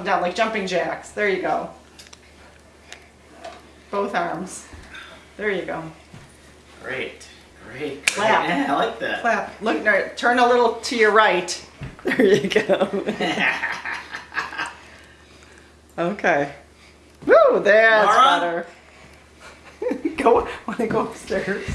down like jumping jacks. There you go. Both arms. There you go. Great, great. Clap. Yeah, I like that. Clap. Look, no, turn a little to your right. There you go. Okay. Woo, that's Laura? better. go, want to go upstairs?